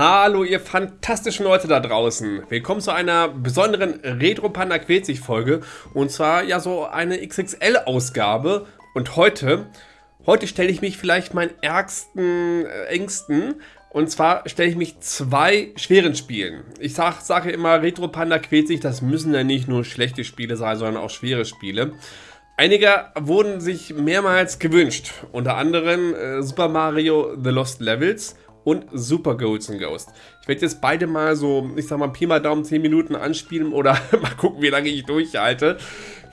Hallo ihr fantastischen Leute da draußen. Willkommen zu einer besonderen Retro Panda quält sich Folge. Und zwar ja so eine XXL Ausgabe. Und heute, heute stelle ich mich vielleicht meinen ärgsten äh, Ängsten. Und zwar stelle ich mich zwei schweren Spielen. Ich sag, sage immer, Retro Panda quält sich, das müssen ja nicht nur schlechte Spiele sein, sondern auch schwere Spiele. Einige wurden sich mehrmals gewünscht, unter anderem äh, Super Mario The Lost Levels und Super Ghosts Ghost. Ich werde jetzt beide mal so, ich sag mal, Pi mal Daumen 10 Minuten anspielen oder mal gucken, wie lange ich durchhalte.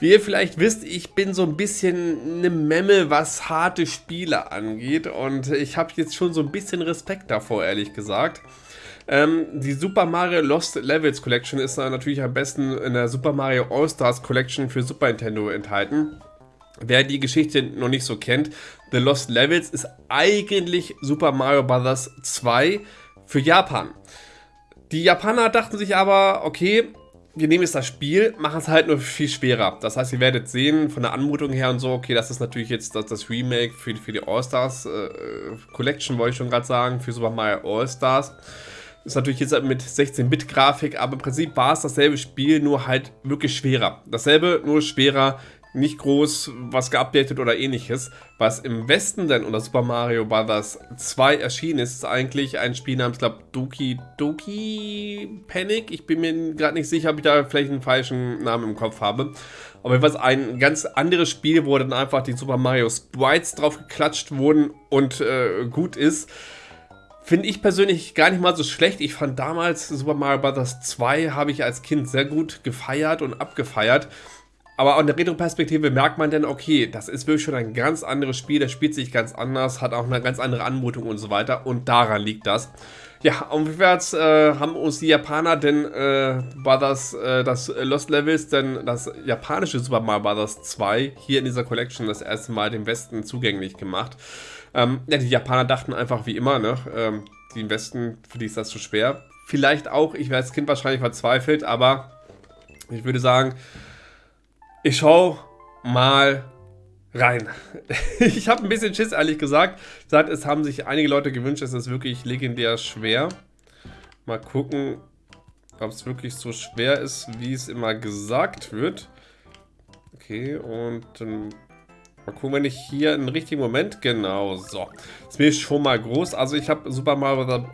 Wie ihr vielleicht wisst, ich bin so ein bisschen eine Memme, was harte Spiele angeht und ich habe jetzt schon so ein bisschen Respekt davor, ehrlich gesagt. Ähm, die Super Mario Lost Levels Collection ist natürlich am besten in der Super Mario All-Stars Collection für Super Nintendo enthalten. Wer die Geschichte noch nicht so kennt, The Lost Levels ist eigentlich Super Mario Bros. 2 für Japan. Die Japaner dachten sich aber, okay, wir nehmen jetzt das Spiel, machen es halt nur viel schwerer. Das heißt, ihr werdet sehen, von der Anmutung her und so, okay, das ist natürlich jetzt das, das Remake für, für die All-Stars äh, Collection, wollte ich schon gerade sagen, für Super Mario All-Stars. Ist natürlich jetzt mit 16-Bit-Grafik, aber im Prinzip war es dasselbe Spiel, nur halt wirklich schwerer. Dasselbe, nur schwerer nicht groß was geupdatet oder ähnliches. Was im Westen dann unter Super Mario Bros. 2 erschienen ist, ist eigentlich ein Spiel namens, glaube Doki Doki Panic. Ich bin mir gerade nicht sicher, ob ich da vielleicht einen falschen Namen im Kopf habe. Aber jedenfalls ein ganz anderes Spiel, wo dann einfach die Super Mario Sprites drauf geklatscht wurden und äh, gut ist. Finde ich persönlich gar nicht mal so schlecht. Ich fand damals Super Mario Bros. 2 habe ich als Kind sehr gut gefeiert und abgefeiert. Aber an der Retro-Perspektive merkt man dann, okay, das ist wirklich schon ein ganz anderes Spiel, das spielt sich ganz anders, hat auch eine ganz andere Anmutung und so weiter und daran liegt das. Ja, umwärts äh, haben uns die Japaner denn äh, war das, äh, das Lost Levels, denn das japanische Super Mario Bros. 2 hier in dieser Collection das erste Mal dem Westen zugänglich gemacht. Ähm, ja, die Japaner dachten einfach wie immer, ne, ähm, im Westen, für die ist das zu schwer. Vielleicht auch, ich wäre als Kind wahrscheinlich verzweifelt, aber ich würde sagen, ich schau mal rein. ich habe ein bisschen Schiss, ehrlich gesagt. Sagt, es haben sich einige Leute gewünscht, es ist wirklich legendär schwer. Mal gucken, ob es wirklich so schwer ist, wie es immer gesagt wird. Okay, und dann mal gucken, wenn ich hier einen richtigen Moment... Genau, so. Das ist schon mal groß. Also ich habe Super Mario,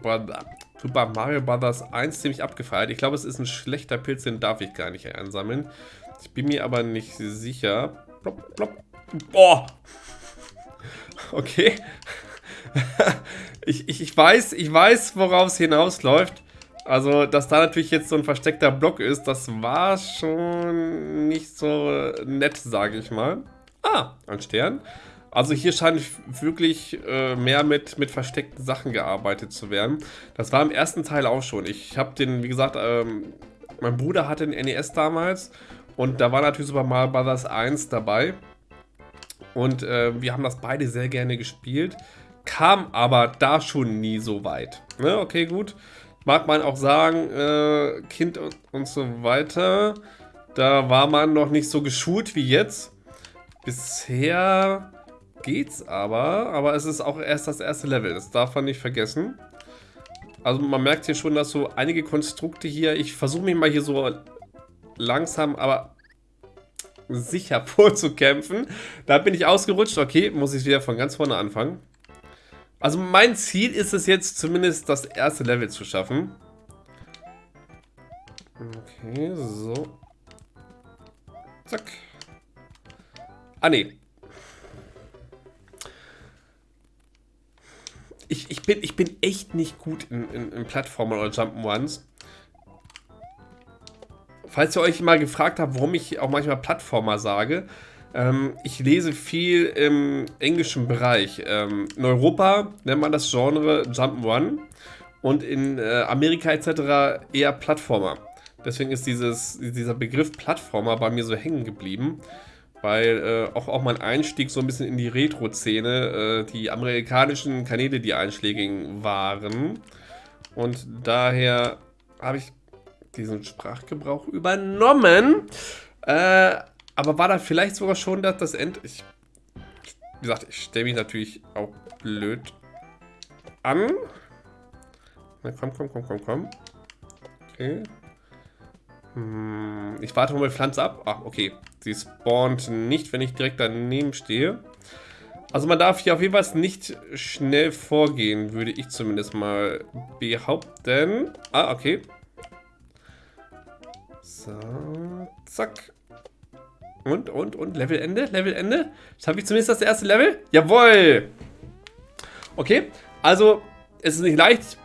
Super Mario Bros. 1 ziemlich abgefeiert. Ich glaube, es ist ein schlechter Pilz, den darf ich gar nicht einsammeln. Ich bin mir aber nicht sicher. Plop, plop. Boah! Okay. ich, ich, ich, weiß, ich weiß, worauf es hinausläuft. Also, dass da natürlich jetzt so ein versteckter Block ist, das war schon nicht so nett, sage ich mal. Ah, ein Stern. Also hier scheint wirklich äh, mehr mit, mit versteckten Sachen gearbeitet zu werden. Das war im ersten Teil auch schon. Ich habe den, wie gesagt, ähm, mein Bruder hatte den NES damals und da war natürlich Super Mario Bros. 1 dabei. Und äh, wir haben das beide sehr gerne gespielt. Kam aber da schon nie so weit. Ne? Okay, gut. Mag man auch sagen, äh, Kind und, und so weiter. Da war man noch nicht so geschult wie jetzt. Bisher geht's aber. Aber es ist auch erst das erste Level. Das darf man nicht vergessen. Also man merkt hier schon, dass so einige Konstrukte hier... Ich versuche mich mal hier so langsam, aber sicher vorzukämpfen. Da bin ich ausgerutscht. Okay, muss ich wieder von ganz vorne anfangen. Also mein Ziel ist es jetzt zumindest das erste Level zu schaffen. Okay, so. Zack. Ah, nee. Ich, ich, bin, ich bin echt nicht gut in, in, in Plattformen oder Jump'n'Ones. Falls ihr euch mal gefragt habt, warum ich auch manchmal Plattformer sage, ähm, ich lese viel im englischen Bereich. Ähm, in Europa nennt man das Genre Jump'n'Run und in äh, Amerika etc. eher Plattformer. Deswegen ist dieses, dieser Begriff Plattformer bei mir so hängen geblieben, weil äh, auch, auch mein Einstieg so ein bisschen in die Retro-Szene, äh, die amerikanischen Kanäle die einschlägigen waren. Und daher habe ich diesen Sprachgebrauch übernommen. Äh, aber war da vielleicht sogar schon das, das End... Ich, wie gesagt, ich stelle mich natürlich auch blöd an. Na, komm, komm, komm, komm, komm. Okay. Hm, ich warte mal Pflanze ab. Ah, okay. Sie spawnt nicht, wenn ich direkt daneben stehe. Also man darf hier auf jeden Fall nicht schnell vorgehen, würde ich zumindest mal behaupten. Ah, okay. So, zack. Und, und, und, Levelende, Levelende. Schaffe ich zumindest das erste Level? Jawohl! Okay, also, es ist nicht leicht.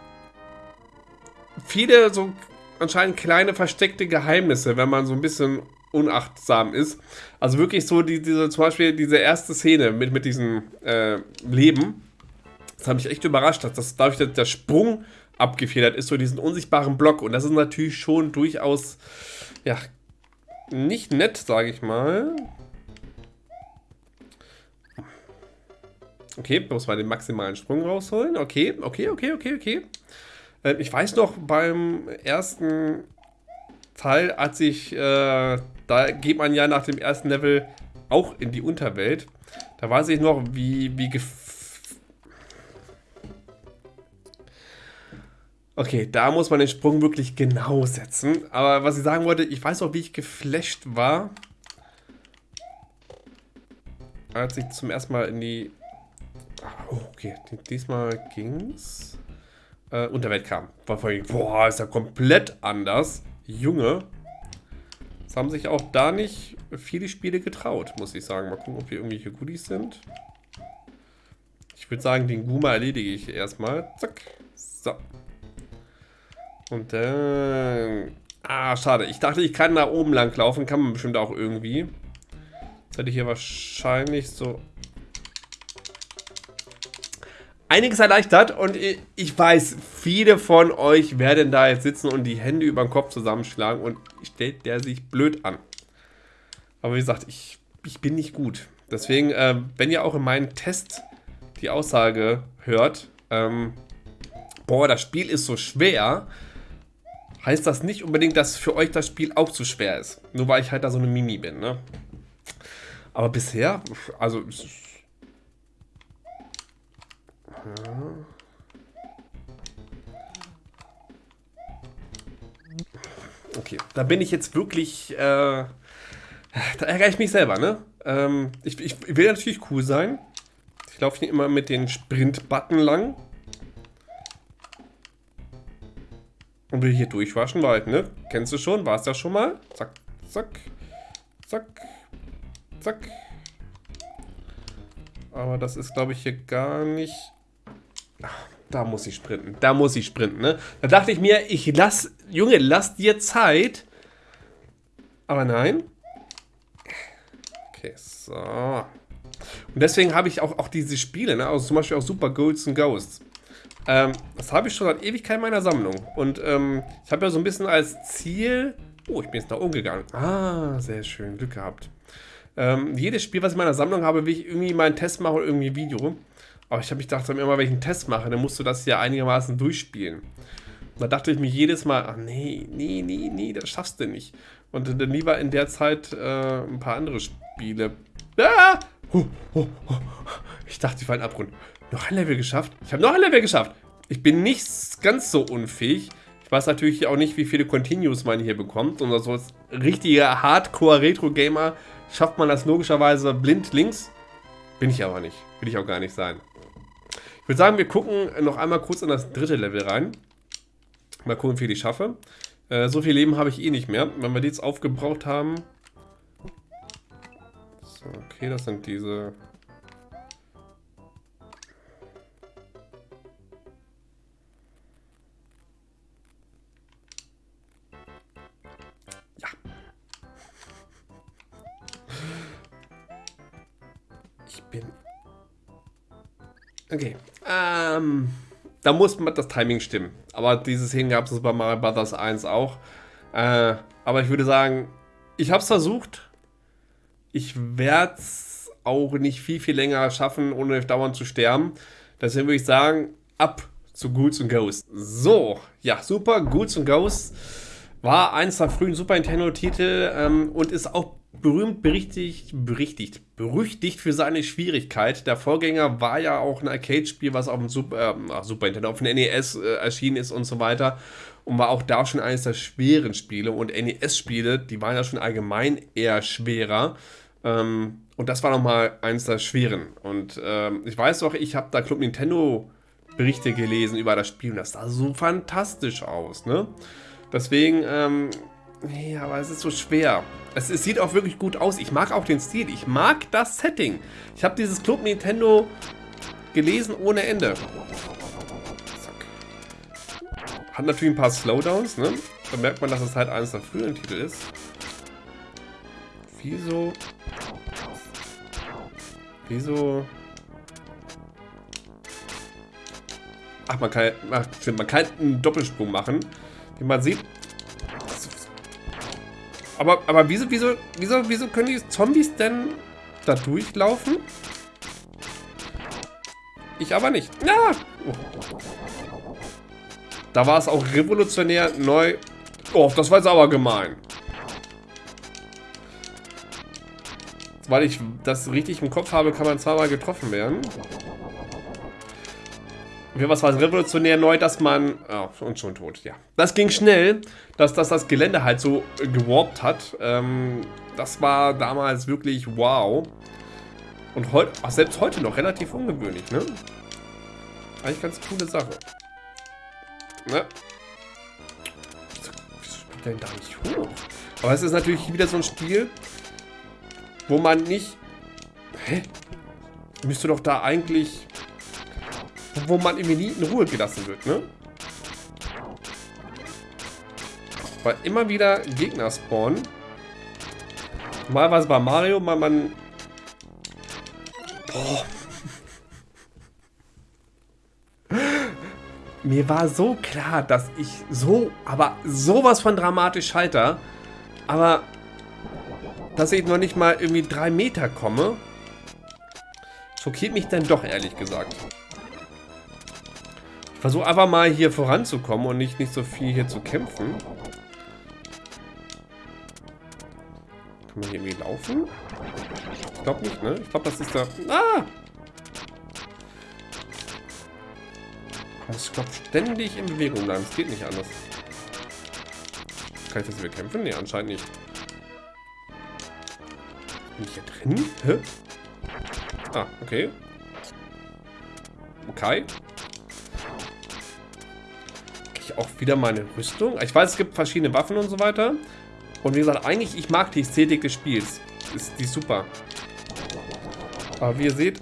Viele so anscheinend kleine versteckte Geheimnisse, wenn man so ein bisschen unachtsam ist. Also wirklich so die, diese, zum Beispiel diese erste Szene mit, mit diesem äh, Leben. Das hat mich echt überrascht, dass das dadurch der, der Sprung abgefedert ist, so diesen unsichtbaren Block. Und das ist natürlich schon durchaus, ja, nicht nett, sage ich mal. Okay, muss mal den maximalen Sprung rausholen. Okay, okay, okay, okay, okay. Äh, ich weiß noch, beim ersten Teil, als ich, äh, da geht man ja nach dem ersten Level auch in die Unterwelt. Da weiß ich noch, wie, wie Okay, da muss man den Sprung wirklich genau setzen. Aber was ich sagen wollte, ich weiß auch, wie ich geflasht war, als ich zum ersten Mal in die... Oh, okay, diesmal ging's. Äh, Unterwelt kam. Boah, ist ja komplett anders. Junge. Es haben sich auch da nicht viele Spiele getraut, muss ich sagen. Mal gucken, ob hier irgendwelche Goodies sind. Ich würde sagen, den Guma erledige ich erstmal. Zack. So. Und dann... Ah, schade. Ich dachte, ich kann da oben lang laufen. Kann man bestimmt auch irgendwie. Jetzt hätte ich hier wahrscheinlich so... Einiges erleichtert und ich weiß, viele von euch werden da jetzt sitzen und die Hände über den Kopf zusammenschlagen und stellt der sich blöd an. Aber wie gesagt, ich, ich bin nicht gut. Deswegen, äh, wenn ihr auch in meinem Test die Aussage hört, ähm, boah, das Spiel ist so schwer, heißt das nicht unbedingt, dass für euch das Spiel auch zu schwer ist. Nur weil ich halt da so eine Mimi bin, ne? Aber bisher, also... Okay, da bin ich jetzt wirklich... Äh, da ärgere ich mich selber, ne? Ähm, ich, ich will natürlich cool sein. Ich laufe hier immer mit den Sprint-Button lang. Und will hier durchwaschen, weil, ne? Kennst du schon? War es das schon mal? Zack, zack, zack, zack. Aber das ist, glaube ich, hier gar nicht... Ach, da muss ich sprinten. Da muss ich sprinten, ne? Da dachte ich mir, ich lass... Junge, lass dir Zeit. Aber nein. Okay, so. Und deswegen habe ich auch, auch diese Spiele, ne? Also zum Beispiel auch Super Golds and Ghosts. Ähm, das habe ich schon seit Ewigkeit in meiner Sammlung. Und ähm, ich habe ja so ein bisschen als Ziel... Oh, ich bin jetzt nach oben gegangen. Ah, sehr schön. Glück gehabt. Ähm, jedes Spiel, was ich in meiner Sammlung habe, will ich irgendwie mal einen Test machen oder irgendwie ein Video. Aber ich habe mich gedacht, wenn ich einen Test mache, dann musst du das ja einigermaßen durchspielen. Und da dachte ich mir jedes Mal, ach nee, nee, nee, nee, das schaffst du nicht. Und dann lieber in der Zeit äh, ein paar andere Spiele. Ah! Ich dachte, ich war ein Abgrund. Noch ein Level geschafft? Ich habe noch ein Level geschafft. Ich bin nicht ganz so unfähig. Ich weiß natürlich auch nicht, wie viele Continues man hier bekommt. Und so als richtiger Hardcore-Retro-Gamer schafft man das logischerweise blind links. Bin ich aber nicht. Will ich auch gar nicht sein. Ich würde sagen, wir gucken noch einmal kurz in das dritte Level rein. Mal gucken, wie viel ich schaffe. Äh, so viel Leben habe ich eh nicht mehr. Wenn wir die jetzt aufgebraucht haben... So, okay, das sind diese Okay. Ähm, da muss das Timing stimmen. Aber dieses Hin gab es bei Mario Bros. 1 auch. Äh, aber ich würde sagen, ich habe es versucht. Ich werde es auch nicht viel, viel länger schaffen, ohne dauernd zu sterben. Deswegen würde ich sagen, ab zu Ghouls und Ghosts. So, ja, super, Ghouls und Ghosts. War eins der frühen Super Nintendo-Titel ähm, und ist auch berühmt, berichtigt, berichtigt, berüchtigt für seine Schwierigkeit. Der Vorgänger war ja auch ein Arcade-Spiel, was auf dem Super, äh, Super Nintendo, auf dem NES äh, erschienen ist und so weiter. Und war auch da schon eines der schweren Spiele. Und NES-Spiele, die waren ja schon allgemein eher schwerer. Ähm, und das war nochmal eines der schweren. Und ähm, ich weiß doch, ich habe da Club Nintendo Berichte gelesen über das Spiel und das sah so fantastisch aus, ne? Deswegen, ähm, nee, aber es ist so schwer. Es, es, sieht auch wirklich gut aus. Ich mag auch den Stil. Ich mag das Setting. Ich habe dieses Club Nintendo gelesen ohne Ende. Zack. Hat natürlich ein paar Slowdowns, ne? Da merkt man, dass es halt eines der früheren Titel ist. Wieso? Wieso? Ach, man kann, ach, man kann einen Doppelsprung machen. Wie man sieht, aber, aber wieso, wieso, wieso, wieso können die Zombies denn da durchlaufen? Ich aber nicht. Ja! Oh. Da war es auch revolutionär neu. Oh, das war jetzt aber gemein. Weil ich das richtig im Kopf habe, kann man zweimal getroffen werden. Was war es revolutionär neu, dass man... Oh, und schon tot, ja. Das ging schnell, dass, dass das Gelände halt so gewarpt hat. Ähm, das war damals wirklich wow. Und heute, selbst heute noch relativ ungewöhnlich, ne? Eigentlich ganz coole Sache. Ne? Wieso spielt der denn da nicht hoch? Aber es ist natürlich wieder so ein Spiel, wo man nicht... Hä? Müsste doch da eigentlich wo man irgendwie nie in Ruhe gelassen wird, ne? Weil immer wieder Gegner spawnen. Mal was bei Mario, mal man... Boah. Mir war so klar, dass ich so, aber sowas von dramatisch scheiter. Aber, dass ich noch nicht mal irgendwie drei Meter komme, schockiert mich dann doch, ehrlich gesagt versuche einfach mal hier voranzukommen und nicht, nicht so viel hier zu kämpfen. Kann man hier irgendwie laufen? Ich glaube nicht, ne? Ich glaube, das ist da... Ah! Ich glaube, ständig in Bewegung bleiben. Es geht nicht anders. Kann ich das bekämpfen? Ne, anscheinend nicht. Bin ich hier drin? Hä? Ah, okay. Okay auch wieder meine Rüstung. Ich weiß, es gibt verschiedene Waffen und so weiter. Und wie gesagt, eigentlich, ich mag die Ästhetik des Spiels. Ist die super. Aber wie ihr seht,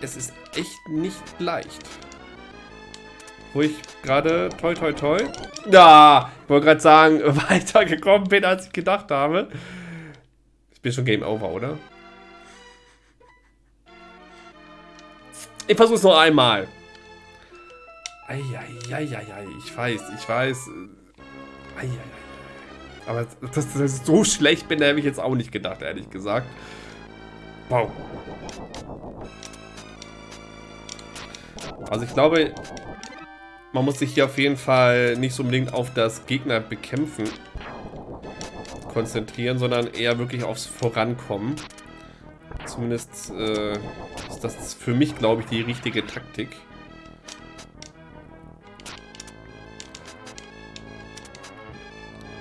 es ist echt nicht leicht. Wo ich gerade, toi toi toi, ja, ich wollte gerade sagen, weitergekommen bin, als ich gedacht habe. Ich bin schon Game Over, oder? Ich versuche es noch einmal. Eieieiei, ich weiß, ich weiß. Eieiei. Aber dass, ich so schlecht bin, hätte ich jetzt auch nicht gedacht, ehrlich gesagt. Wow. Also ich glaube, man muss sich hier auf jeden Fall nicht so unbedingt auf das Gegner bekämpfen konzentrieren, sondern eher wirklich aufs Vorankommen. Zumindest äh, ist das für mich, glaube ich, die richtige Taktik.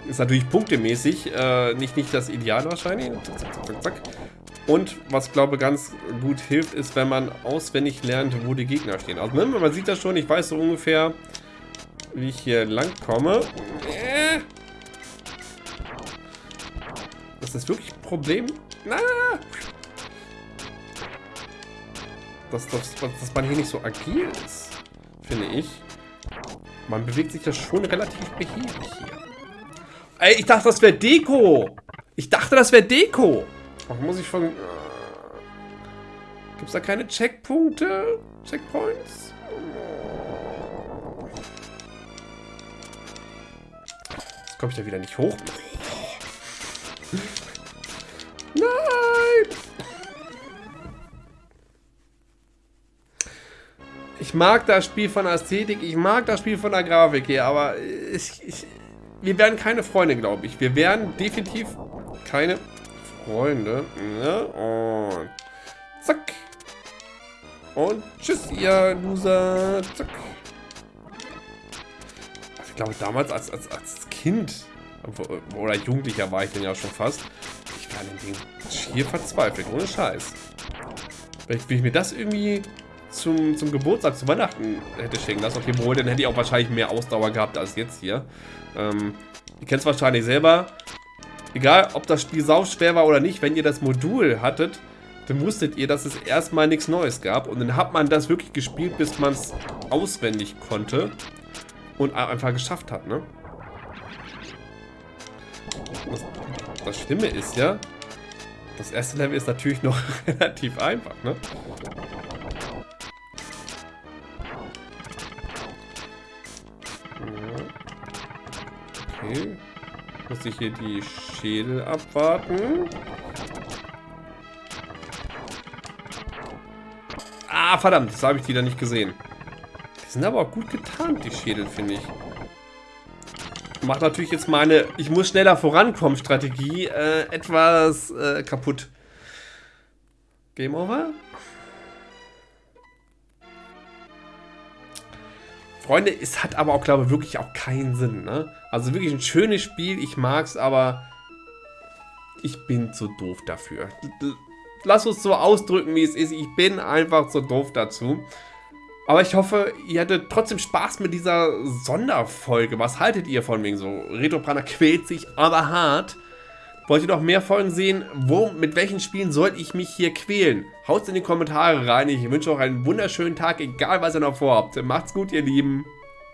Ist natürlich punktemäßig äh, nicht, nicht das Ideal wahrscheinlich. Zack, zack, zack, zack. Und was glaube ganz gut hilft, ist, wenn man auswendig lernt, wo die Gegner stehen. Also man sieht das schon, ich weiß so ungefähr, wie ich hier lang komme. Äh. Ist das wirklich ein Problem? Na! Dass, dass, dass man hier nicht so agil ist, finde ich. Man bewegt sich ja schon relativ behäbig hier. Ey, ich dachte, das wäre Deko. Ich dachte, das wäre Deko. Ach, muss ich von... Äh, Gibt es da keine Checkpunkte? Checkpoints? Jetzt komme ich da wieder nicht hoch. Nein! Ich mag das Spiel von Ästhetik, ich mag das Spiel von der Grafik hier, aber ich, ich, wir werden keine Freunde, glaube ich. Wir werden definitiv keine Freunde. Ja, und zack. Und tschüss, ihr Loser. Zack. Also ich glaube, damals als, als, als Kind oder Jugendlicher war ich denn ja schon fast. Ich war in dem Ding schier verzweifelt, ohne Scheiß. Vielleicht will ich mir das irgendwie zum, zum Geburtstag, zu Weihnachten hätte schenken lassen. Okay, wohl, dann hätte ich auch wahrscheinlich mehr Ausdauer gehabt als jetzt hier. Ähm, ihr kennt es wahrscheinlich selber. Egal, ob das Spiel sau schwer war oder nicht, wenn ihr das Modul hattet, dann wusstet ihr, dass es erstmal nichts Neues gab. Und dann hat man das wirklich gespielt, bis man es auswendig konnte. Und einfach geschafft hat, ne? Das, Schlimme ist ja, das erste Level ist natürlich noch relativ einfach, ne? Okay. Muss ich hier die Schädel abwarten. Ah, verdammt, das habe ich die da nicht gesehen. Die sind aber auch gut getarnt, die Schädel, finde ich. Macht natürlich jetzt meine Ich muss schneller vorankommen Strategie äh, etwas äh, kaputt. Game over? Freunde, es hat aber auch, glaube ich, wirklich auch keinen Sinn. Ne? Also wirklich ein schönes Spiel, ich mag es, aber ich bin zu doof dafür. Lass uns so ausdrücken, wie es ist. Ich bin einfach zu doof dazu. Aber ich hoffe, ihr hattet trotzdem Spaß mit dieser Sonderfolge. Was haltet ihr von wegen so? Retroprana quält sich aber hart. Wollt ihr noch mehr Folgen sehen? Wo, mit welchen Spielen soll ich mich hier quälen? Haut in die Kommentare rein. Ich wünsche euch einen wunderschönen Tag, egal was ihr noch vorhabt. Macht's gut, ihr Lieben.